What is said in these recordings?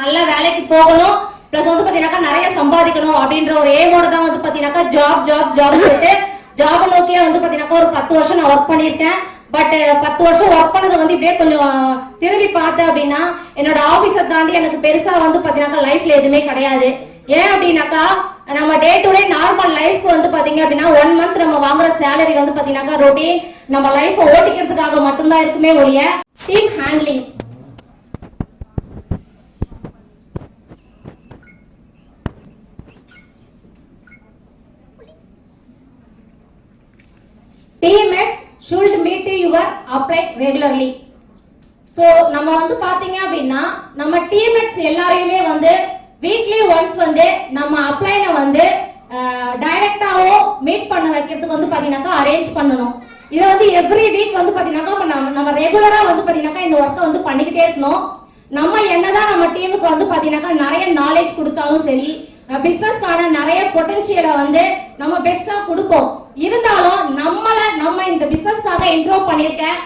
நல்ல வேலைக்கு போகணும். பிளஸ் வந்து பாத்தீங்கன்னாக்கா நிறைய சம்பாதிக்கணும் அப்படின்ற ஒரு ஏமோட தான் வந்து பாத்தீங்கன்னாக்கா ஜாப் ஜாப் ஜாப் சொல்லிட்டு ஜாப் நோக்கியே வந்து பாத்தீங்கன்னாக்கா ஒரு பத்து வருஷம் நான் ஒர்க் பண்ணியிருக்கேன். பட் பத்து வருஷம் ஒர்க் பண்ணது வந்து இப்படியே கொஞ்சம் திரும்பி பார்த்தேன் அப்படின்னா என்னோட ஆபீஸை தாண்டி எனக்கு பெருசா வந்து பாத்தீங்கன்னாக்கா லைஃப்ல எதுவுமே கிடையாது. ஏன் அப்படின்னாக்கா நம்ம day to day normal life வந்து பாத்தீங்க அப்படின்னா ஒன் மந்த் நம்ம வாங்குற சேலரி வந்து பாத்தீங்கன்னாக்கா ரொட்டீன் நம்ம லைஃப் ஓட்டிக்கிறதுக்காக மட்டும்தான் இருக்குமே ஒழிய team handling teammates should meet your apply regularly. So நம்ம வந்து பார்த்தீங்க அப்படின்னா நம்ம டீம்மேட்ஸ் எல்லாரையுமே வந்து வீக்லி ஒன்ஸ் வந்து நம்ம அப்ளைனை வந்து டைரக்டாவோ மீட் பண்ண வைக்கிறதுக்கு வந்து பார்த்தீங்கன்னாக்கா அரேஞ்ச் பண்ணணும். இதை வந்து எவ்ரி வீக் வந்து பார்த்தீங்கன்னாக்கா நம்ம நம்ம ரெகுலராக வந்து பார்த்தீங்கன்னாக்கா இந்த ஒர்க்கை வந்து பண்ணிக்கிட்டே இருக்கணும். நம்ம என்னதான் நம்ம டீமுக்கு வந்து பார்த்தீங்கன்னாக்கா நிறைய நாலேஜ் கொடுத்தாலும் சரி பிஸ்னஸ்க்கான நிறைய பொட்டன்ஷியலை வந்து நம்ம பெஸ்ட்டாக கொடுப்போம். இருந்து இந்த பிசினஸ்க்காக இன்ட்ரோ பண்ணியிருக்கேன்.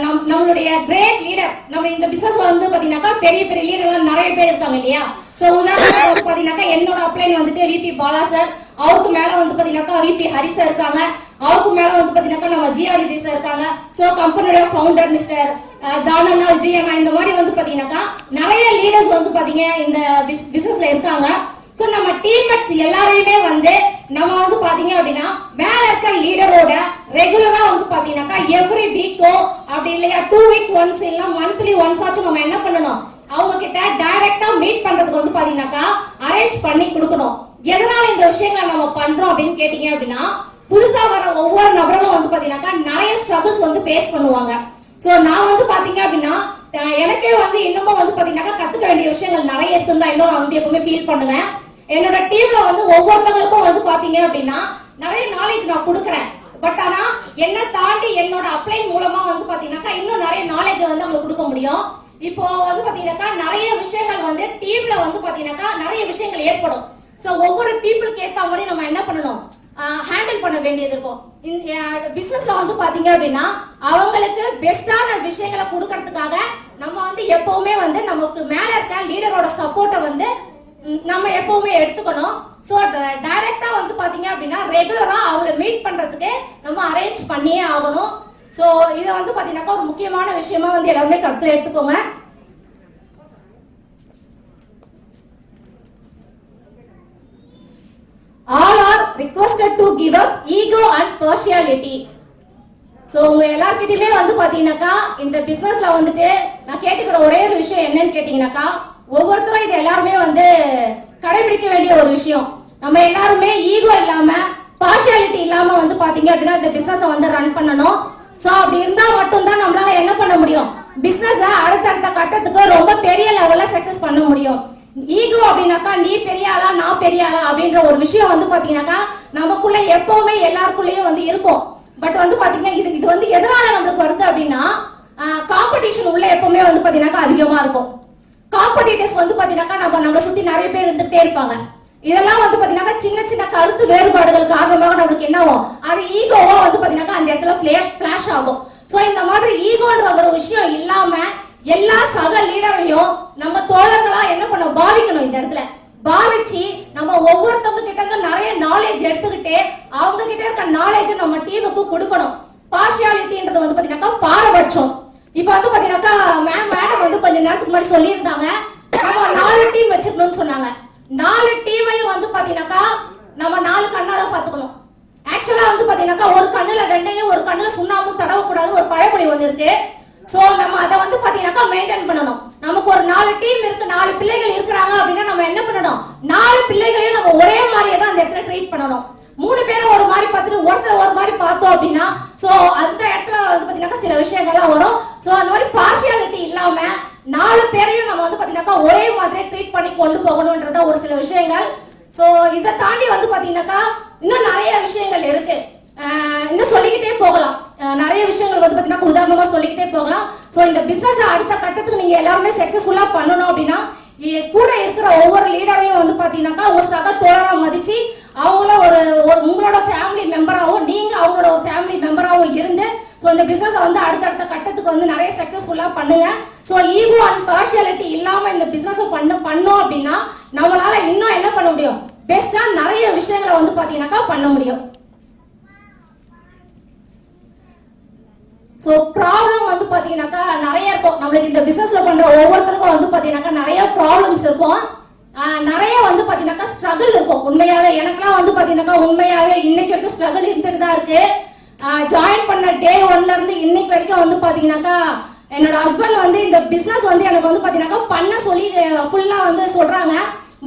நம் நம்மளுடைய கிரேட் லீடர் நம்ம இந்த பிசினஸ் வந்து பாத்தீங்கன்னாக்கா பெரிய பெரிய லீடர்லாம் நிறைய பேர் இருக்காங்க இல்லையா? சோ உதாரணத்துக்கு பாத்தீங்கன்னாக்கா என்னோட அப்ளைன் வந்துட்டு விபி பாலா சார் அவருக்கு மேல வந்து பாத்தீங்கன்னாக்கா விபி ஹரி சார் இருக்காங்க. அவருக்கு மேல வந்து பாத்தீங்கன்னாக்கா நம்ம ஜிஆர் விஜய் சார் இருக்காங்க. சோ கம்பெனியோட ஃபவுண்டர் மிஸ்டர் தானண்ணா விஜய் அண்ணா இந்த மாதிரி வந்து பாத்தீங்கன்னாக்கா நிறைய லீடர்ஸ் வந்து பாத்தீங்க இந்த பிசினஸ்ல இருக்காங்க. சோ நம்ம டீம்மேட்ஸ் எல்லாரையுமே வந்து நம்ம வந்து பாத்தீங்க அப்படின்னா மேல இருக்க லீடரோட ரெகுலரா வந்து பாத்தீங்கன்னாக்கா எவ்ரி வீக்கோ அப்படி இல்லையா டூ வீக் ஒன்ஸ் இல்ல மந்த்லி ஒன்ஸ் ஆச்சும் நம்ம என்ன பண்ணணும்? அவங்க கிட்ட டைரக்டா மீட் பண்றதுக்கு வந்து பாத்தீங்கன்னாக்கா அரேஞ்ச் பண்ணி கொடுக்கணும். எதனால இந்த விஷயங்களை நம்ம பண்றோம் அப்படின்னு கேட்டீங்க அப்படின்னா புதுசா வர ஒவ்வொரு நபரும் வந்து பாத்தீங்கன்னாக்கா நிறைய ஸ்ட்ரகிள்ஸ் வந்து பேஸ் பண்ணுவாங்க. சோ நான் வந்து பாத்தீங்க அப்படின்னா எனக்கே வந்து இன்னமும் வந்து பாத்தீங்கன்னாக்கா கத்துக்க வேண்டிய விஷயங்கள் நிறைய இருக்குன்னு தான் இன்னும் நான் வந்து எப்பவுமே ஃபீல் பண்ணுவேன். என்னோட டீம்ல வந்து ஒவ்வொருத்தவங்களுக்கும் வந்து பாத்தீங்க அப்படின்னா நிறைய நாலேஜ் நான் கொடுக்குறேன். பட் ஆனா என்ன தாண்டி என்னோட அப்ளைன் மூலமா வந்து பாத்தீங்கன்னாக்கா இன்னும் நிறைய நாலேஜ் வந்து அவங்களுக்கு கொடுக்க முடியும். இப்போ வந்து பாத்தீங்கன்னாக்கா நிறைய விஷயங்கள் வந்து டீம்ல வந்து பாத்தீங்கன்னாக்கா நிறைய விஷயங்கள் ஏற்படும். சோ ஒவ்வொரு பீப்புளுக்கு ஏத்த மாதிரி நம்ம என்ன பண்ணணும்? ஹேண்டில் பண்ண வேண்டியது இருக்கும். இந்த பிசினஸ்ல வந்து பாத்தீங்க அப்படின்னா அவங்களுக்கு பெஸ்டான விஷயங்களை கொடுக்கறதுக்காக நம்ம வந்து எப்பவுமே வந்து நமக்கு மேல இருக்க லீடரோட சப்போர்ட்டை வந்து நம்ம எப்பவுமே எடுத்துக்கணும். ஸோ டைரக்டா வந்து பாத்தீங்க அப்படின்னா ரெகுலரா அவங்கள மீட் பண்றதுக்கு நம்ம அரேஞ்ச் பண்ணியே ஆகணும். ஸோ இதை வந்து பாத்தீங்கன்னாக்கா ஒரு முக்கியமான விஷயமா வந்து எல்லாருமே கருத்தில் எடுத்துக்கோங்க. All are requested to give up ego and partiality. So உங்க எல்லார்கிட்டயுமே வந்து பாத்தீங்கன்னாக்கா இந்த பிசினஸ்ல வந்துட்டு நான் கேட்டுக்கிற ஒரே ஒரு விஷயம் என்னன்னு கேட்டீங்கன்னாக்கா ஒவ்வொருத்தரும் இது எல்லாருமே வந்து கடைபிடிக்க வேண்டிய ஒரு விஷயம். நம்ம எல்லாருமே ஈகோ இல்லாம பார்ஷியாலிட்டி இல்லாம வந்து பாத்தீங்க அப்படின்னா இந்த பிசினஸ் வந்து ரன் பண்ணணும். சோ அப்படி இருந்தா மட்டும்தான் நம்மளால என்ன பண்ண முடியும்? பிசினஸ் அடுத்தடுத்த கட்டத்துக்கு ரொம்ப பெரிய லெவல்ல சக்சஸ் பண்ண முடியும். ஈகோ அப்படின்னாக்கா நீ பெரிய ஆளா நான் பெரிய ஆளா அப்படின்ற ஒரு விஷயம் வந்து பாத்தீங்கன்னாக்கா நமக்குள்ள எப்பவுமே எல்லாருக்குள்ளயும் வந்து இருக்கும். பட் வந்து பாத்தீங்கன்னா இது இது வந்து எதனால நம்மளுக்கு வருது அப்படின்னா காம்படிஷன் உள்ள எப்பவுமே வந்து பாத்தீங்கன்னாக்கா அதிகமா இருக்கும். காம்படிட்டர்ஸ் வந்து பாத்தீங்கன்னாக்கா நம்ம நம்மளை சுத்தி நிறைய பேர் இருந்துட்டே இருப்பாங்க. இதெல்லாம் வந்து பாத்தீங்கன்னா சின்ன சின்ன கருத்து வேறுபாடுகள் காரணமாக நம்மளுக்கு என்னவோ அது ஈகோவா வந்து பாத்தீங்கன்னா அந்த இடத்துல ஃபிளாஷ் ஃபிளாஷ் ஆகும். சோ இந்த மாதிரி ஈகோன்ற ஒரு விஷயம் இல்லாம எல்லா சக லீடரையும் நம்ம தோழர்களா என்ன பண்ண பாவிக்கணும் இந்த இடத்துல. பாவிச்சு நம்ம ஒவ்வொருத்தவங்க கிட்ட இருந்து நிறைய நாலேஜ் எடுத்துக்கிட்டு அவங்க கிட்ட இருக்க நாலேஜ் நம்ம டீமுக்கு கொடுக்கணும். பார்ஷியாலிட்டின்றது வந்து பாத்தீங்கன்னா பாரபட்சம். இப்போ வந்து பாத்தீங்கன்னாக்கா மேம் மேடம் வந்து கொஞ்ச நேரத்துக்கு முன்னாடி சொல்லியிருந்தாங்க. நம்ம நாலு டீம் வச்சுக்கணும்னு சொன்னாங்க. நாலு டீமையும் வந்து பாத்தீங்கன்னாக்கா நம்ம நாலு கண்ணால பாத்துக்கணும் ஆக்சுவலா வந்து பாத்தீங்கன்னாக்கா ஒரு கண்ணுல ரெண்டையும் ஒரு கண்ணுல சுண்ணாமும் தடவக்கூடாது ஒரு பழமொழி ஒண்ணு இருக்கு. சோ நம்ம அதை வந்து பாத்தீங்கன்னாக்கா மெயின்டைன் பண்ணணும். நமக்கு ஒரு நாலு டீம் இருக்கு நாலு பிள்ளைகள் இருக்கிறாங்க அப்படின்னா நம்ம என்ன பண்ணணும்? நாலு பிள்ளைகளையும் நம்ம ஒரே மாதிரியே தான் அந்த இடத்துல ட்ரீட் பண்ணணும். மூணு பேரும் ஒரு மாதிரி பார்த்துட்டு ஒருத்தர் ஒரு மாதிரி பார்த்தோம் அப்படின்னா சோ அந்த இடத்துல வந்து பார்த்தீங்கன்னாக்கா சில விஷயங்கள்லாம் வரும். ஸோ அந்த மாதிரி பார்ஷியாலிட்டி இல்லாமல் நாலு பேரையும் நம்ம வந்து பார்த்தீங்கன்னாக்கா ஒரே மாதிரி ட்ரீட் பண்ணி கொண்டு போகணுன்றத ஒரு சில விஷயங்கள். ஸோ இதை தாண்டி வந்து பார்த்தீங்கன்னாக்கா இன்னும் நிறைய விஷயங்கள் இருக்கு. இன்னும் சொல்லிக்கிட்டே போகலாம். நிறைய விஷயங்கள் வந்து பார்த்தீங்கன்னா உதாரணமாக சொல்லிக்கிட்டே போகலாம். ஸோ இந்த பிஸ்னஸை அடுத்த கட்டத்துக்கு நீங்கள் எல்லாருமே சக்ஸஸ்ஃபுல்லாக பண்ணணும் அப்படின்னா கூட இருக்கிற ஒவ்வொரு லீடரையும் வந்து பார்த்தீங்கன்னாக்கா ஒரு சக தோழராக மதித்து அவங்கள ஒரு ஒரு உங்களோட ஃபேமிலி மெம்பராகவும் நீங்கள் அவங்களோட ஒரு ஃபேமிலி மெம்பராகவும் இருந்து ஸோ இந்த பிஸ்னஸை வந்து அடுத்தடுத்த கட்டத்துக்கு வந்து நிறைய சக்ஸஸ்ஃபுல்லாக பண்ணுங்க. ஸோ ஈகோ அண்ட் பார்ஷியாலிட்டி இல்லாமல் இந்த பிஸ்னஸை பண்ண பண்ணோம் அப்படின்னா நம்மளால இன்னும் என்ன பண்ண முடியும்? பெஸ்ட்டாக நிறைய விஷயங்களை வந்து பார்த்தீங்கன்னாக்கா பண்ண முடியும். ஸோ ப்ராப்ளம் வந்து பார்த்தீங்கன்னாக்கா நிறைய இருக்கும். நம்மளுக்கு இந்த பிஸ்னஸில் பண்ணுற ஒவ்வொருத்தருக்கும் வந்து பார்த்தீங்கன்னாக்கா நிறைய ப்ராப்ளம்ஸ் இருக்கும். நிறைய வந்து பார்த்தீங்கன்னாக்கா ஸ்ட்ரகிள் இருக்கும். உண்மையாகவே எனக்குலாம் வந்து பார்த்தீங்கன்னாக்கா உண்மையாகவே இன்னைக்கு வரைக்கும் ஸ்ட்ரகிள் இருந்துட்டு தான் இருக்குது ஜாயின் பண்ண டே ஒன்ல இருந்து இன்னைக்கு வரைக்கும் வந்து பார்த்தீங்கன்னாக்கா என்னோட ஹஸ்பண்ட் வந்து இந்த பிஸ்னஸ் வந்து எனக்கு வந்து பாத்தீங்கன்னாக்கா பண்ண சொல்லி ஃபுல்லாக வந்து சொல்றாங்க.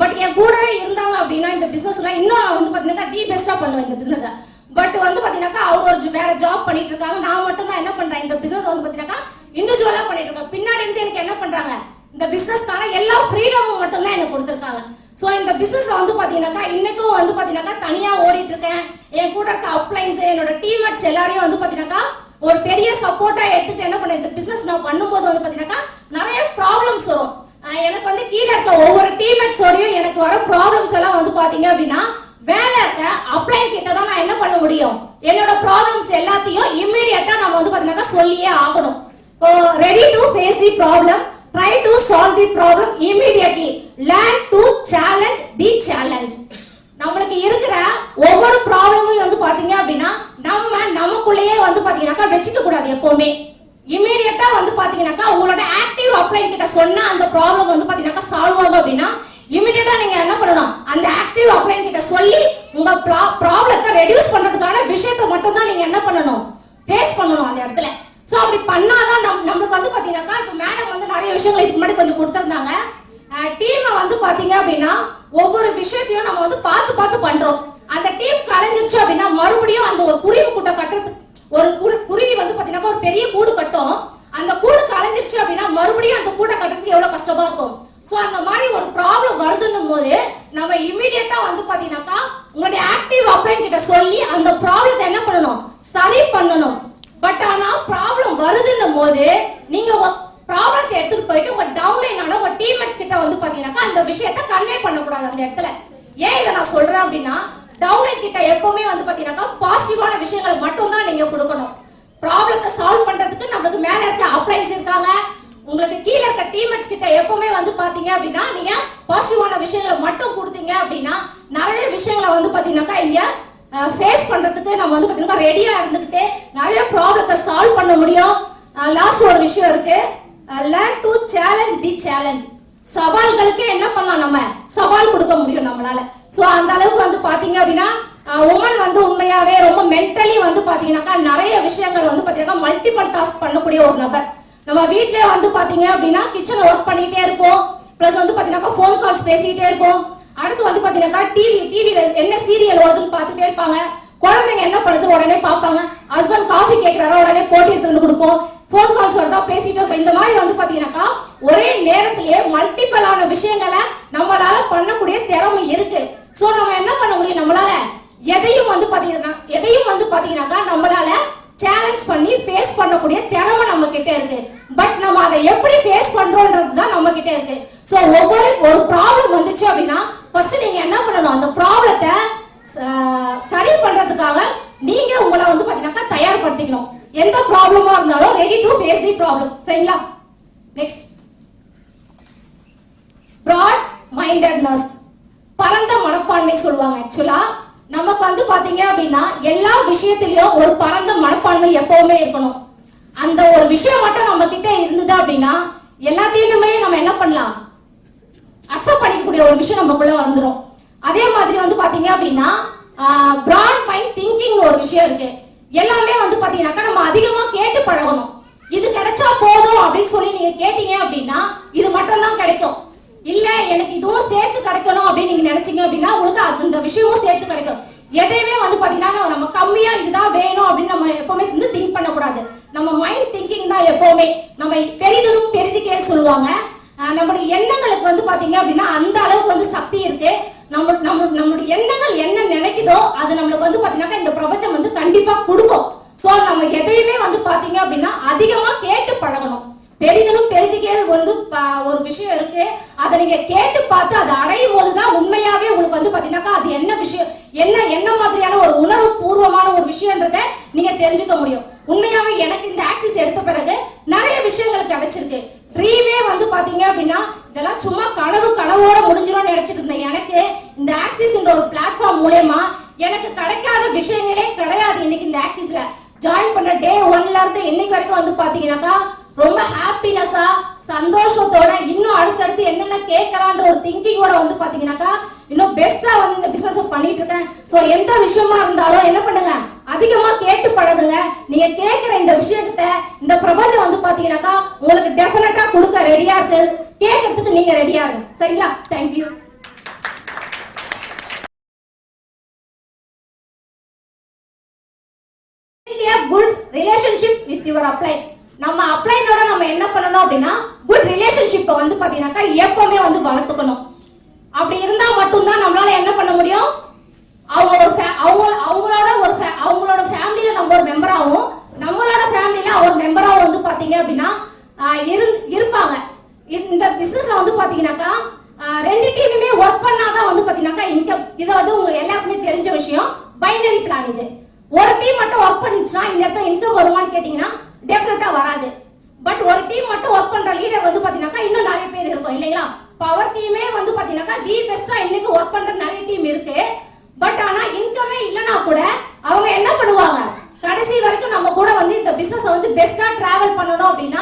பட் என் கூடவே இருந்தாங்க அப்படின்னா இந்த பிஸ்னஸ்ல இன்னும் நான் வந்து பாத்தீங்கன்னா தி பெஸ்ட்டாக பண்ணுவேன் இந்த பிஸ்னஸை பட் வந்து பாத்தீங்கன்னாக்கா அவங்க ஒரு வேற ஜாப் பண்ணிட்டு இருக்காங்க நான் மட்டும் தான் என்ன பண்றேன்? இந்த பிசினஸ் வந்து பாத்தீங்கன்னாக்கா இண்டிவிஜுவலா பண்ணிட்டு இருக்கேன் பின்னாடி இருந்து எனக்கு என்ன பண்றாங்க? இந்த பிசினஸ்க்கான எல்லா ஃப்ரீடமும் மட்டும் தான் எனக்கு கொடுத்துருக்காங்க. ஸோ இந்த பிஸ்னஸ் வந்து பார்த்தீங்கன்னாக்கா இன்னைக்கும் வந்து பார்த்தீங்கன்னாக்கா தனியாக ஓடிட்டு இருக்கேன் என் கூட இருக்க அப்ளைன்ஸ் என்னோட டீமேட்ஸ் எல்லாரையும் வந்து பார்த்தீங்கன்னாக்கா ஒரு பெரிய சப்போர்ட்டாக எடுத்துட்டு என்ன பண்ணேன் இந்த பிஸ்னஸ் நான் பண்ணும்போது வந்து பார்த்தீங்கன்னாக்கா நிறைய ப்ராப்ளம்ஸ் வரும். எனக்கு வந்து கீழே இருக்க ஒவ்வொரு டீமேட்ஸோடையும் எனக்கு வர ப்ராப்ளம்ஸ் எல்லாம் வந்து பார்த்தீங்க அப்படின்னா வேலை இருக்க அப்ளைன் கிட்ட தான் நான் என்ன பண்ண முடியும்? என்னோட ப்ராப்ளம்ஸ் எல்லாத்தையும் இம்மிடியட்டாக நம்ம வந்து பார்த்தீங்கன்னாக்கா சொல்லியே ஆகணும். Ready to face the problem try to solve the problem immediately. Learn to challenge the challenge நம்மளுக்கு இருக்கிற ஒவ்வொரு ப்ராப்ளமும் வந்து பாத்தீங்க அப்படின்னா நம்ம நமக்குள்ளேயே வந்து பாத்தீங்கன்னாக்கா வச்சுக்க கூடாது எப்பவுமே. இமீடியட்டா வந்து பாத்தீங்கன்னாக்கா உங்களோட ஆக்டிவ் அப்ளை கிட்ட சொன்ன அந்த ப்ராப்ளம் வந்து பாத்தீங்கன்னாக்கா சால்வ் ஆகும் அப்படின்னா இமீடியட்டா நீங்க என்ன பண்ணணும்? அந்த ஆக்டிவ் அப்ளை கிட்ட சொல்லி உங்க ப்ராப்ளத்தை ரெடியூஸ் பண்றதுக்கான விஷயத்தை மட்டும் தான் நீங்க என்ன பண்ணணும்? ஃபேஸ் பண்ணணும் அந்த இடத்துல. ஸோ அப்படி பண்ணாதான் நம் நம்மளுக்கு வந்து பார்த்தீங்கன்னாக்கா இப்போ மேடம் வந்து நிறைய விஷயங்கள் இதுக்கு முன்னாடி கொஞ்சம் கொடுத்துருந்தாங்க. டீமை வந்து பார்த்தீங்க அப்படின்னா ஒவ்வொரு விஷயத்தையும் நம்ம வந்து பார்த்து பார்த்து பண்ணுறோம் அந்த டீம் கலைஞ்சிருச்சு அப்படின்னா மறுபடியும் அந்த ஒரு குருவி கூட்டம் கட்டுறதுக்கு ஒரு குரு- குருவி வந்து பார்த்தீங்கன்னா ஒரு பெரிய கூடு கட்டும். அந்த கூடு கலைஞ்சிருச்சு அப்படின்னா மறுபடியும் அந்த கூடை கட்டுறதுக்கு எவ்வளோ கஷ்டமா இருக்கும். ஸோ அந்த மாதிரி ஒரு ப்ராப்ளம் வருதுன்னும் போது நம்ம இமிடியட்டா வந்து பார்த்தீங்கன்னாக்கா உங்களுடைய ஆக்டிவ் அப்ளைன் கிட்ட சொல்லி அந்த ப்ராப்ளத்தை என்ன பண்ணணும் சரி பண்ணணும் பட் ஆனா ப்ராப்ளம் வருதுன்னும் போது நீங்க ப்ராப்ளத்தை எடுத்துட்டு போயிட்டு உங்க டவுன்லைனால உங்க டீம்மேட்ஸ் கிட்ட வந்து பாத்தீங்கன்னாக்கா அந்த விஷயத்தை கன்வே அந்த இடத்துல. ஏன் இதை நான் சொல்றேன் அப்படின்னா டவுன்லைன் கிட்ட எப்பவுமே வந்து பாத்தீங்கன்னாக்கா பாசிட்டிவான விஷயங்களை மட்டும் தான் நீங்க கொடுக்கணும். ப்ராப்ளத்தை சால்வ் பண்றதுக்கு நம்மளுக்கு மேல இருக்க அப்ளைன்ஸ் இருக்காங்க. உங்களுக்கு கீழே இருக்க டீம்மேட்ஸ் கிட்ட எப்பவுமே வந்து பாத்தீங்க அப்படின்னா நீங்க பாசிட்டிவான விஷயங்களை மட்டும் கொடுத்தீங்க அப்படின்னா நிறைய விஷயங்களை வந்து பாத்தீங்கன்னாக்கா இங்க ஃபேஸ் பண்றதுக்கு நம்ம வந்து பாத்தீங்கன்னா ரெடியா இருந்துகிட்டு நிறைய ப்ராப்ளத்தை சால்வ் பண்ண முடியும். லாஸ்ட் ஒரு விஷயம் இருக்கு. Learn to challenge the challenge சவால்களுக்கு என்ன பண்ணலாம் நம்ம? சவால் கொடுக்க முடியும் நம்மளால. சோ அந்த அளவுக்கு வந்து பாத்தீங்க அப்படின்னா உமன் வந்து உண்மையாவே ரொம்ப மென்டலி வந்து பாத்தீங்கன்னாக்கா நிறைய விஷயங்கள் வந்து பாத்தீங்கன்னா மல்டிபிள் டாஸ்க் பண்ணக்கூடிய ஒரு நபர். நம்ம வீட்டிலே வந்து பாத்தீங்க அப்படின்னா கிச்சன் ஒர்க் பண்ணிகிட்டே இருப்போம். பிளஸ் வந்து பார்த்தீங்கன்னாக்கா ஃபோன் கால்ஸ் பேசிக்கிட்டே இருப்போம். அடுத்து வந்து பார்த்தீங்கன்னாக்கா டிவி டிவியில் என்ன சீரியல் ஓடுதுன்னு பார்த்துட்டே இருப்பாங்க. குழந்தைங்க என்ன பண்ணுது உடனே பார்ப்பாங்க ஹஸ்பண்ட் காஃபி கேட்கறாரா உடனே போட்டி எடுத்து வந்து கொடுப்போம். ஃபோன் கால்ஸ் வருதா பேசிட்டு இருப்போம். இந்த மாதிரி வந்து பாத்தீங்கன்னாக்கா விஷயங்களை நம்மளால பண்ணக்கூடிய திறமை இருக்கு. சோ நம்ம என்ன பண்ண முடியும் நம்மளால? எதையும் வந்து பாத்தீங்கன்னா எதையும் வந்து பாத்தீங்கன்னாக்கா நம்மளால சேலஞ்ச் பண்ணி ஃபேஸ் பண்ணக்கூடிய திறமை நம்ம கிட்ட இருக்கு. பட் நம்ம அதை எப்படி ஃபேஸ் பண்றோன்றது தான் நம்ம கிட்ட இருக்கு. சோ ஒவ்வொரு ஒரு ப்ராப்ளம் வந்துச்சு அப்படின்னா ஃபர்ஸ்ட் நீங்க என்ன பண்ணணும்? அந்த ப்ராப்ளத்தை சரி பண்றதுக்காக நீங்க உங்களை வந்து பாத்தீங்கன்னா தயார்படுத்திக்கணும். எந்த ப்ராப்ளமா இருந்தாலும் ready to face the problem சரிங்களா? நெக்ஸ்ட் ப்ராட் மைண்டட்னஸ் பரந்த மனப்பான்மை சொல்லுவாங்க ஆக்சுவலா நமக்கு வந்து பாத்தீங்க அப்படின்னா எல்லா விஷயத்திலயும் ஒரு பரந்த மனப்பான்மை எப்பவுமே இருக்கணும். அந்த ஒரு விஷயம் மட்டும் நம்ம கிட்ட இருந்தது அப்படின்னா எல்லாத்தையுமே நம்ம என்ன பண்ணலாம்? அக்செப்ட் பண்ணிக்கக்கூடிய ஒரு விஷயம் நமக்குள்ள வந்துடும் அதே மாதிரி வந்து பாத்தீங்க அப்படின்னா பிராட் மைண்ட் திங்கிங் ஒரு விஷயம் இருக்கு. எல்லாமே வந்து பாத்தீங்கன்னாக்கா நம்ம அதிகமா கேட்டு பழகணும். இது கிடைச்சா போதும் அப்படின்னு சொல்லி நீங்க கேட்டீங்க அப்படின்னா இது மட்டும் தான் கிடைக்கும். இல்ல எனக்கு இதுவும் சேர்த்து கிடைக்கணும் அப்படின்னு நீங்க நினைச்சீங்க அப்படின்னா உங்களுக்கு அது இந்த விஷயமும் சேர்த்து கிடைக்கும். எதையுமே வந்து பாத்தீங்கன்னா நம்ம கம்மியா இதுதான் வேணும் அப்படின்னு நம்ம எப்பவுமே வந்து திங்க் பண்ணக்கூடாது. நம்ம மைண்ட் திங்கிங் தான் எப்பவுமே. நம்ம பெரிதும் பெரிதுக்கேன்னு சொல்லுவாங்க. நம்மளுடைய எண்ணங்களுக்கு வந்து பாத்தீங்க அப்படின்னா அந்த அளவுக்கு வந்து சக்தி இருக்கு. நம்ம நம்ம நம்மளுடைய எண்ணங்கள் என்ன நினைக்குதோ அது நம்மளுக்கு வந்து பாத்தீங்கன்னா இந்த பிரபஞ்சம் வந்து கண்டிப்பா கொடுக்கும். சோ நம்ம எதையுமே வந்து பாத்தீங்க அப்படின்னா அதிகமா கேட்டு பழகணும். பெரிதலும் பெரிதுக்கே வந்து ப- ஒரு விஷயம் இருக்கு. அதை நீங்க கேட்டு பார்த்து அதை அடையும் போதுதான் உண்மையாவே உங்களுக்கு வந்து பாத்தீங்கன்னாக்கா அது என்ன விஷயம் என்ன என்ன மாதிரியான ஒரு உணர்வு பூர்வமான ஒரு விஷயம்ன்றத நீங்க தெரிஞ்சுக்க முடியும். உண்மையாவே எனக்கு இந்த ஆக்சிஸ் எடுத்த பிறகு நிறைய விஷயங்கள் கிடைச்சிருக்கு. ட்ரீமே வந்து பாத்தீங்க அப்படின்னா இதெல்லாம் சும்மா கனவு கனவோட முடிஞ்சிடும் நினைச்சிட்டு இருந்தேன். எனக்கு இந்த ஆக்சிஸ்ன்ற ஒரு பிளாட்ஃபார்ம் மூலயமா எனக்கு கிடைக்காத விஷயங்களே கிடையாது இன்னைக்கு இந்த ஆக்சிஸ்ல ஜாயின் பண்ண டே ஒன்ல இருந்து இன்னைக்கு வரைக்கும் வந்து பாத்தீங்கன்னாக்கா ரொம்ப ஹாப்பினஸா சந்தோஷத்தோட இன்னும் அடுத்தடுத்து என்னென்ன கேட்கலான்ற ஒரு திங்கிங்கோட வந்து பாத்தீங்கன்னாக்கா இன்னும் பெஸ்டா வந்து இந்த பிசினஸ் பண்ணிட்டு இருக்கேன். சோ எந்த விஷயமா இருந்தாலும் என்ன பண்ணுங்க? அதிகமா கேட்டு பழகுங்க. நீங்க கேட்கிற இந்த விஷயத்த இந்த பிரபஞ்சம் வந்து பாத்தீங்கன்னாக்கா உங்களுக்கு டெஃபினட்டா கொடுக்க ரெடியா இருக்கு. கேட்கறதுக்கு நீங்க ரெடியா இருங்க. சரிங்களா? Thank you good relationship with your apply நம்ம அப்ளைனோட நம்ம என்ன பண்ணணும் அப்படின்னா குட் ரிலேஷன்ஷிப்பை வந்து பார்த்தீங்கன்னாக்கா எப்பவுமே வந்து வளர்த்துக்கணும். அப்படி இருந்தால் மட்டும்தான் நம்மளால என்ன பண்ண முடியும்? அவங்க ஒரு அவங்க அவங்களோட ஒரு அவங்களோட ஃபேமிலியில நம்ம ஒரு மெம்பராகவும் நம்மளோட ஃபேமிலியில ஒரு மெம்பராகவும் வந்து பார்த்தீங்க அப்படின்னா இரு- இருப்பாங்க. இந்த- இந்த பிசினஸ்ல வந்து பார்த்தீங்கன்னாக்கா ரெண்டு டீமுமே ஒர்க் பண்ணாதான் வந்து பார்த்தீங்கன்னாக்கா இன்கம் இதை வந்து உங்க எல்லாருக்குமே தெரிஞ்ச விஷயம். பைனரி பிளான் இது. ஒரு டீம் மட்டும் ஒர்க் பண்ணிச்சுன்னா இந்த இடத்துல இன்கம் வருமானு கேட்டீங்கன்னா டெஃபினட்டா வராது. பட் ஒரு டீம் மட்டும் ஒர்க் பண்ற லீடர் வந்து பாத்தீங்கன்னாக்கா இன்னும் நிறைய பேர் இருக்கும் இல்லைங்களா? பவர் டீமே வந்து பார்த்தீங்கன்னாக்கா தி பெஸ்டா இன்னைக்கு ஒர்க் பண்ற நிறைய டீம் இருக்கு. பட் ஆனா இன்கமே இல்லனா கூட அவங்க என்ன பண்ணுவாங்க? கடைசி வரைக்கும் நம்ம கூட வந்து இந்த பிசினஸ் வந்து பெஸ்டா டிராவல் பண்ணணும் அப்படின்னா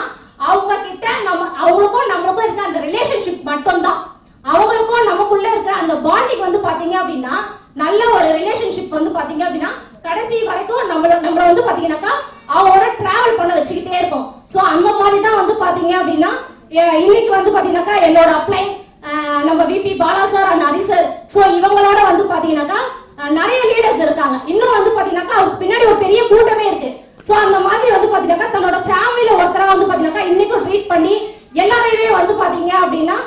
அவங்க கிட்ட நம்ம அவங்களுக்கும் நம்மளுக்கும் இருக்க அந்த ரிலேஷன்ஷிப் மட்டும்தான். அவங்களுக்கும் நமக்குள்ள இருக்க அந்த பாண்டிங் வந்து பாத்தீங்க அப்படின்னா நல்ல ஒரு ரிலேஷன்ஷிப் வந்து பாத்தீங்க அப்படின்னா கடைசி வரைக்கும் நம்மள நம்மள வந்து பாத்தீங்கன்னாக்கா அவங்களோட வச்சுக்கிட்டே இருக்கும். சோ அந்த மாதிரி தான் வந்து பாத்தீங்க அப்படின்னா இன்னைக்கு வந்து பாத்தீங்கன்னாக்கா என்னோட அப்ளை நம்ம VP Bala sir and Hari sir so இவங்களோட வந்து பாத்தீங்கன்னாக்கா நிறைய லீடர்ஸ் இருக்காங்க. இன்னும் வந்து பாத்தீங்கன்னாக்கா அவருக்கு பின்னாடி ஒரு பெரிய கூட்டமே இருக்கு. சோ அந்த மாதிரி வந்து பாத்தீங்கன்னாக்கா தன்னோட ஃபேமிலியில ஒருத்தரா வந்து பாத்தீங்கன்னாக்கா இன்னைக்கும் ட்ரீட் பண்ணி எல்லாரையுமே வந்து பாத்தீங்க அப்படின்னா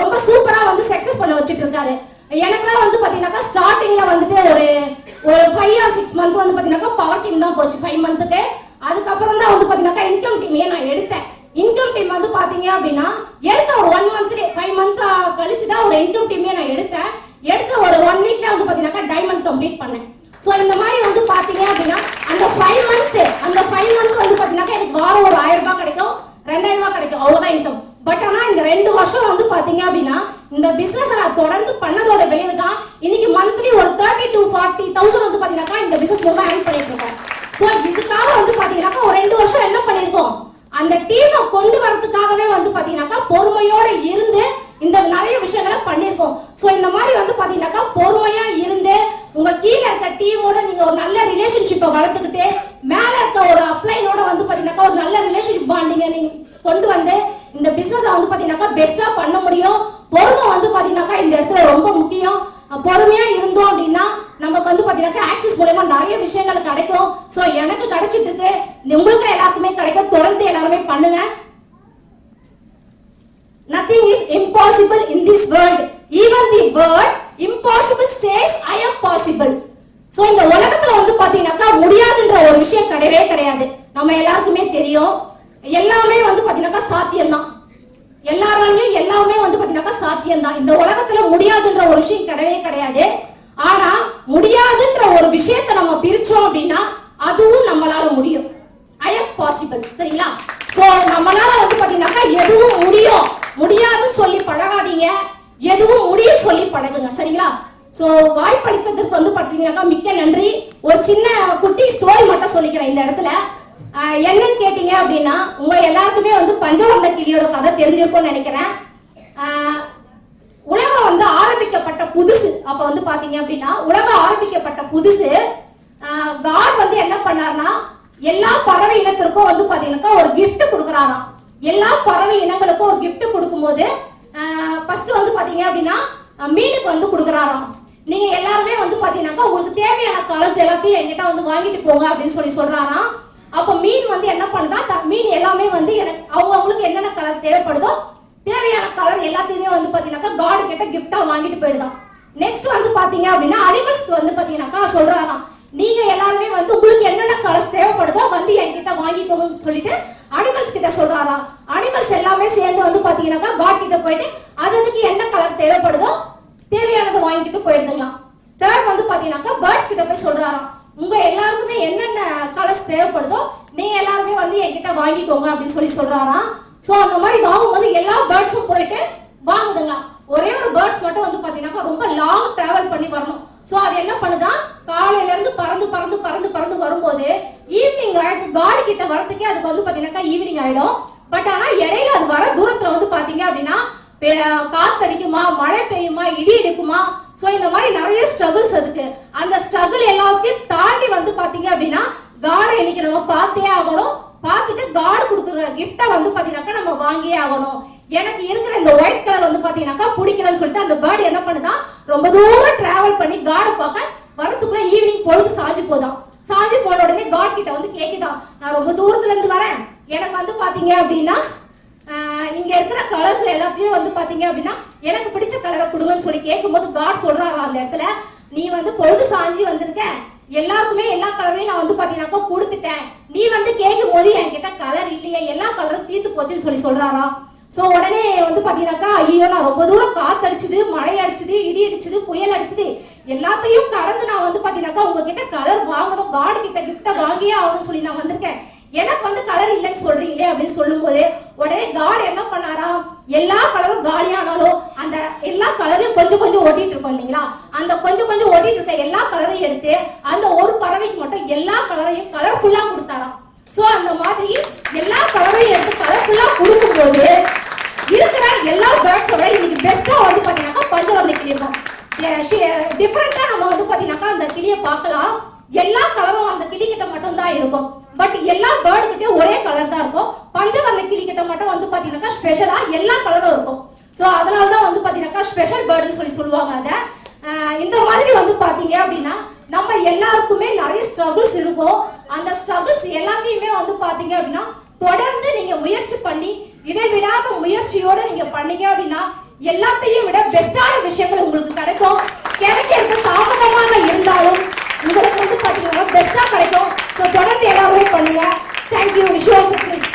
ரொம்ப சூப்பரா வந்து சக்சஸ் பண்ண வச்சுட்டு இருக்காரு. எனக்குலாம் வந்து பாத்தீங்கன்னாக்கா ஸ்டார்டிங்ல வந்துட்டு ஒரு ஒரு ஃபைவ் ஆர் சிக்ஸ் மந்த் வந்து பாத்தீங்கன்னாக்கா பவர் டீம் தான் போச்சு. ஃபைவ் மந்த்துக்கு அதுக்கப்புறம் தான் வந்து பார்த்தீங்கன்னாக்கா இன்கம் டீமையே நான் எடுத்தேன். இன்கம் டீம் வந்து பாத்தீங்க அப்படின்னா எடுத்த ஒரு ஒன் மந்த்லே ஃபைவ் மந்த் கழிச்சு தான் ஒரு இன்கம் டீமே நான் எடுத்தேன். எடுத்த ஒரு ஒன் வீக்ல வந்து பார்த்தீங்கன்னாக்கா டைமண்ட் கம்ப்ளீட் பண்ணேன். ஸோ இந்த மாதிரி வந்து பாத்தீங்க அப்படின்னா அந்த ஃபைவ் மந்த் அந்த ஃபைவ் மந்த் வந்து பாத்தீங்கன்னாக்கா எனக்கு வாரம் ஒரு ஆயிரம் ரூபாய் கிடைக்கும் ரெண்டாயிரம் ரூபாய் கிடைக்கும் அவ்வளவுதான் இன்கம் பட் ஆனா இந்த ரெண்டு வருஷம் வந்து பாத்தீங்க அப்படின்னா இந்த பிசினஸ் நான் தொடர்ந்து பண்ணதோட விளைவு தான் இன்னைக்கு மந்த்லி ஒரு தேர்ட்டி டு ஃபார்ட்டி தௌசண்ட் வந்து பாத்தீங்கன்னாக்கா இந்த பிசினஸ் மூலமா ஏர்ன் பண்ணிட்டு இருக்கேன். ஸோ இதுக்காக வந்து பார்த்தீங்கன்னாக்கா ஒரு ரெண்டு வருஷம் என்ன பண்ணியிருக்கோம்? அந்த டீமை கொண்டு வரதுக்காகவே வந்து பார்த்தீங்கன்னாக்கா பொறுமையோட இருந்து இந்த நிறைய விஷயங்களை பண்ணியிருக்கோம். ஸோ இந்த மாதிரி வந்து பார்த்தீங்கன்னாக்கா பொறுமையா இருந்து உங்க கீழே இருக்க டீமோட நீங்க ஒரு நல்ல ரிலேஷன்ஷிப்பை வளர்த்துக்கிட்டு மேல இருக்க ஒரு அப்ளைனோட வந்து பாத்தீங்கன்னாக்கா ஒரு நல்ல ரிலேஷன்ஷிப் பாண்டிங்க நீங்க கொண்டு வந்து இந்த பிசினஸ் வந்து பாத்தீங்கன்னாக்கா பெஸ்டா பண்ண முடியும். பொறுமை வந்து பாத்தீங்கன்னாக்கா இந்த இடத்துல ரொம்ப முக்கியம். பொறுமையாக பொறுமையா இருந்தோம் அப்படின்னா நமக்கு வந்து பாத்தீங்கன்னாக்கா ஆக்சிஸ் மூலயமா நிறைய விஷயங்கள் கிடைக்கும். சோ எனக்கு கிடைச்சிட்டு இருக்கு. உங்களுக்கு எல்லாருக்குமே கிடைக்கும். தொடர்ந்து எல்லாருமே பண்ணுங்க. Nothing is impossible in this world even the world impossible says I am possible so இந்த உலகத்துல வந்து பாத்தீங்கன்னாக்கா முடியாதுன்ற ஒரு விஷயம் கிடையவே கிடையாது. நம்ம எல்லாருக்குமே தெரியும். எல்லாமே வந்து பாத்தீங்கன்னாக்கா சாத்தியம்தான். எல்லாராலையும் எல்லாமே வந்து பாத்தீங்கன்னாக்கா சாத்தியம்தான். இந்த உலகத்துல முடியாதுன்ற ஒரு விஷயம் கிடையவே கிடையாது. ஆனா முடியாதுன்ற ஒரு விஷயத்த நம்ம பிரிச்சோம் அப்படின்னா அதுவும் நம்மளால முடியும். ஐ எம் பாசிபிள் சரிங்களா? சோ நம்மளால வந்து பாத்தீங்கன்னாக்கா எதுவும் முடியும். முடியாதுன்னு சொல்லி பழகாதீங்க. எதுவும் முடியும் சொல்லி பழகுங்க. சரிங்களா? சோ வாய்ப்பளித்ததற்கு வந்து பாத்தீங்கன்னாக்கா மிக்க நன்றி. ஒரு சின்ன குட்டி ஸ்டோரி மட்டும் சொல்லிக்கிறேன் இந்த இடத்துல. என்னன்னு கேட்டீங்க அப்படின்னா உங்க எல்லாருக்குமே வந்து பஞ்சவர்ண கிளியோட கதை தெரிஞ்சிருக்கும்னு நினைக்கிறேன். உலகம் வந்து ஆரம்பிக்கப்பட்ட புதுசு. அப்ப வந்து பாத்தீங்க அப்படின்னா உலகம் ஆரம்பிக்கப்பட்ட புதுசு. காட் வந்து என்ன பண்ணார்னா எல்லா பறவை இனத்திற்கும் வந்து பாத்தீங்கன்னாக்கா ஒரு கிஃப்ட் கொடுக்குறாராம். எல்லா பறவை இனங்களுக்கும் ஒரு கிஃப்ட் கொடுக்கும்போது ஃபர்ஸ்ட் வந்து பாத்தீங்க அப்படின்னா மீனுக்கு வந்து கொடுக்குறாராம். நீங்க எல்லாருமே வந்து பாத்தீங்கன்னாக்கா உங்களுக்கு தேவையான கலர்ஸ் எல்லாத்தையும் என்கிட்ட வந்து வாங்கிட்டு போங்க அப்படின்னு சொல்லி சொல்றாராம். அப்போ மீன் வந்து என்ன பண்ணுதா? த- மீன் எல்லாமே வந்து எனக்கு அவங்க அவங்களுக்கு என்னென்ன கலர் தேவைப்படுதோ தேவையான கலர் எல்லாத்தையுமே வந்து பார்த்தீங்கன்னாக்கா காடு கிட்ட கிஃப்டாக வாங்கிட்டு போயிடுதான் நெக்ஸ்ட் வந்து பார்த்தீங்க அப்படின்னா அனிமல்ஸ்க்கு வந்து பார்த்தீங்கன்னாக்கா சொல்கிறாராம் நீங்கள் எல்லாருமே வந்து உங்களுக்கு என்னென்ன கலர்ஸ் தேவைப்படுதோ வந்து என்கிட்ட வாங்கிக்கோங்கன்னு சொல்லிட்டு அனிமல்ஸ் கிட்ட சொல்கிறாராம் அனிமல்ஸ் எல்லாமே சேர்ந்து வந்து பார்த்தீங்கன்னாக்கா காட் கிட்ட போயிட்டு அது அதுக்கு என்ன கலர் தேவைப்படுதோ தேவையானதை வாங்கிட்டு போயிடுதுங்களாம். தேர்ட் வந்து பார்த்தீங்கன்னாக்கா பேர்ட்ஸ் கிட்ட போய் சொல்கிறாராம் உங்க எல்லாருக்குமே என்னென்ன கலர்ஸ் தேவைப்படுதோ நீங்க எல்லாருமே வந்து என்கிட்ட வாங்கிக்கோங்க அப்படின்னு சொல்லி சொல்றாராம் சோ அந்த மாதிரி வாங்கும்போது எல்லா பேர்ட்ஸும் போயிட்டு வாங்குதுங்க. ஒரே ஒரு பேர்ட்ஸ் மட்டும் வந்து பாத்தீங்கன்னா ரொம்ப லாங் டிராவல் பண்ணி வரணும். சோ அது என்ன பண்ணுதான் காலையில இருந்து பறந்து பறந்து பறந்து பறந்து வரும்போது ஈவினிங் ஆயிடுது. காடு கிட்ட வரதுக்கே அதுக்கு வந்து பாத்தீங்கன்னா ஈவினிங் ஆயிடும். பட் ஆனா இடையில அது வர தூரத்துல வந்து பாத்தீங்க அப்படின்னா காத்தடிக்குமா மழை பெய்யுமா இடி எடுக்குமா ஸோ இந்த மாதிரி நிறைய ஸ்ட்ரகிள்ஸ் இருக்கு. அந்த ஸ்ட்ரகிள் எல்லாத்தையும் தாண்டி வந்து பாத்தீங்க அப்படின்னா காடை இன்னைக்கு நம்ம பார்த்தே ஆகணும். பார்த்துட்டு காடு கொடுக்குற கிஃப்டை வந்து பாத்தீங்கன்னாக்கா நம்ம வாங்கியே ஆகணும். எனக்கு இருக்கிற இந்த ஒயிட் கலர் வந்து பாத்தீங்கன்னாக்கா பிடிக்கலன்னு சொல்லிட்டு அந்த பேர்டு என்ன பண்ணுதான் ரொம்ப தூரம் டிராவல் பண்ணி காடை பார்க்க வரத்துக்குள்ள ஈவினிங் பொழுது சாஞ்சு போதான். சாஞ்சு போன உடனே காட் கிட்ட வந்து கேக்குதான் நான் ரொம்ப தூரத்துல இருந்து வரேன். எனக்கு வந்து பாத்தீங்க அப்படின்னா இங்க இருக்கிற கலர்ஸ் எல்லாத்தையும் வந்து பாத்தீங்க அப்படின்னா எனக்கு பிடிச்ச கலரை கொடுங்கன்னு சொல்லி கேட்கும்போது காட் சொல்றாரா அந்த இடத்துல? நீ வந்து பொழுது சாஞ்சி வந்திருக்க. எல்லாருக்குமே எல்லா கலரையும் நான் வந்து பாத்தீங்கன்னாக்கா கொடுத்துட்டேன். நீ வந்து கேட்கும் போது என்கிட்ட கலர் இல்லையே எல்லா கலரும் தீர்த்து போச்சுன்னு சொல்லி சொல்றாரா? சோ உடனே வந்து பாத்தீங்கன்னாக்கா ஐயோ நான் ரொம்ப தூரம் காத்தடிச்சுது மழை அடிச்சுது இடி அடிச்சுது புயல் அடிச்சுது. எல்லாத்தையும் கடந்து நான் வந்து பாத்தீங்கன்னாக்கா உங்ககிட்ட கலர் வாங்கணும். காடு கிட்ட கிஃப்ட வாங்கியே ஆகணும்னு சொல்லி நான் வந்திருக்கேன். எனக்கு வந்து கலர் இல்லைன்னு சொல்றீங்களே அப்படின்னு சொல்லும்போது உடனே காட் என்ன பண்ணாராம் எல்லா கலரும் காலியானாலும் அந்த எல்லா கலரையும் கொஞ்சம் கொஞ்சம் ஓட்டிட்டு இருக்கோம் இல்லைங்களா? அந்த கொஞ்சம் கொஞ்சம் ஓட்டிட்டு இருக்க எல்லா கலரையும் எடுத்து அந்த ஒரு பறவைக்கு மட்டும் எல்லா கலரையும் கலர்ஃபுல்லா கொடுத்தாராம். சோ அந்த மாதிரி எல்லா கலரையும் எடுத்து கலர்ஃபுல்லா கொடுக்கும்போது இருக்கிற எல்லா பேர்ட்ஸோட இன்னைக்கு பெஸ்டா வந்து பாத்தீங்கன்னா பஞ்சவர்ண கிளி தான். டிஃப்ரெண்டா நம்ம வந்து பாத்தீங்கன்னாக்கா அந்த கிளியை பார்க்கலாம். எல்லா கலரும் அந்த கிளி கிட்ட மட்டும் தான் இருக்கும். பட் எல்லா பேர்டு ஒரே கலர் தான் இருக்கும். பஞ்சவர்ண கிளி கிட்ட மட்டும் வந்து பாத்தீங்கன்னாக்கா ஸ்பெஷலா எல்லா கலரும் இருக்கும். ஸோ அதனால தான் வந்து பாத்தீங்கன்னாக்கா ஸ்பெஷல் பேர்டுன்னு சொல்லி சொல்லுவாங்க அதை. இந்த மாதிரி வந்து பாத்தீங்க அப்படின்னா நம்ம எல்லாருக்குமே நிறைய ஸ்ட்ரகிள்ஸ் இருக்கும். அந்த ஸ்ட்ரகிள்ஸ் எல்லாத்தையுமே வந்து பாத்தீங்க அப்படின்னா தொடர்ந்து நீங்க முயற்சி பண்ணி இடைவிடாத முயற்சியோட நீங்க பண்ணீங்க அப்படின்னா எல்லாத்தையும் விட பெஸ்டான விஷயங்கள் உங்களுக்கு கிடைக்கும். கிடைக்கிறதுக்கு தாமதமாக இருந்தாலும் உங்களுக்கு வந்து பார்த்தீங்கன்னா பெஸ்ட்டாக கிடைக்கும். ஸோ தொடர்ந்து எல்லாருமே பண்ணுங்கள் தேங்க்யூ விஷுவல் சக்ஸஸ்